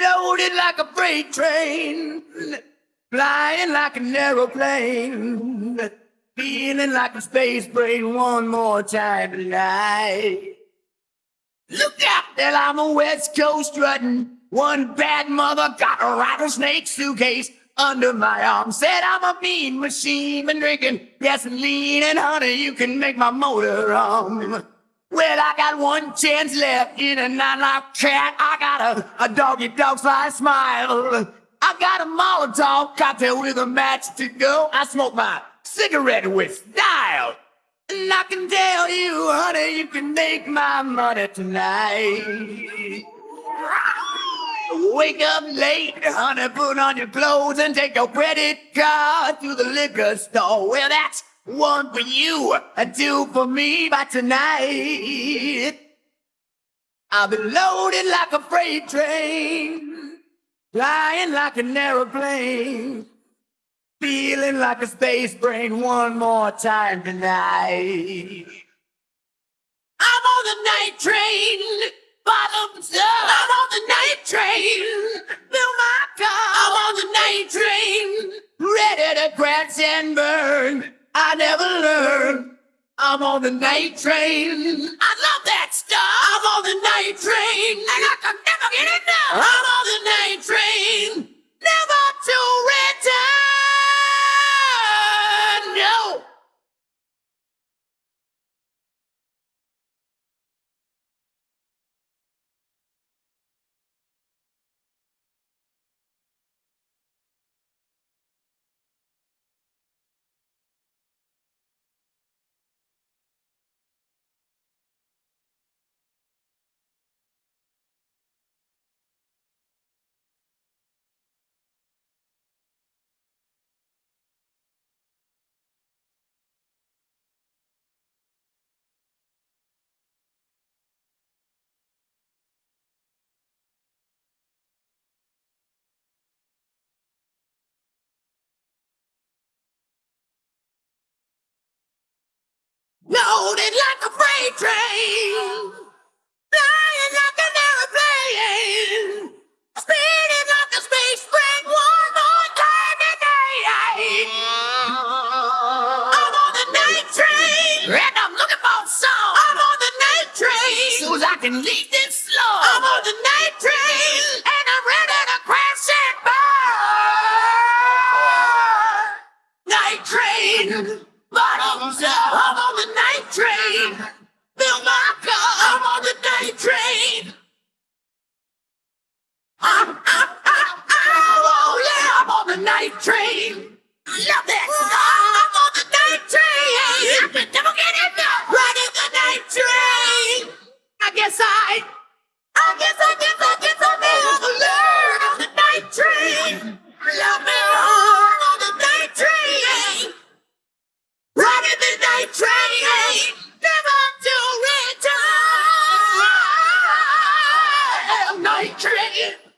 Loaded like a freight train, flying like an aeroplane, feeling like a space brain one more time tonight. Look out, that I'm a West Coast strutting. One bad mother got a rattlesnake suitcase under my arm. Said I'm a mean machine, been drinking gasoline and honey, you can make my motor run. Well, I got one chance left in a nine-life cat. I got a, a doggy dog fly smile. I got a Molotov cocktail with a match to go. I smoke my cigarette with style. And I can tell you, honey, you can make my money tonight. Wake up late, honey, put on your clothes and take your credit card to the liquor store. Well, that's one for you, a two for me by tonight. I'll be loaded like a freight train, flying like an aeroplane, feeling like a space brain one more time tonight. I'm on the night train, bottoms up. I'm on the night train. I love that stuff. I'm on the night train. And I can never get enough. I'm on the night train. Loaded like a freight train. Flying like an aeroplane. Speeding like a space train. One more time today. I'm on the night train. And I'm looking for some. I'm on the night train. So I can leave this train. Fill my car. I'm on the night train. I'm, I'm, I'm, I'm, oh yeah, I'm on the night train. Love that. I'm on the night train. I can never enough. Riding the night train. I guess I Night train.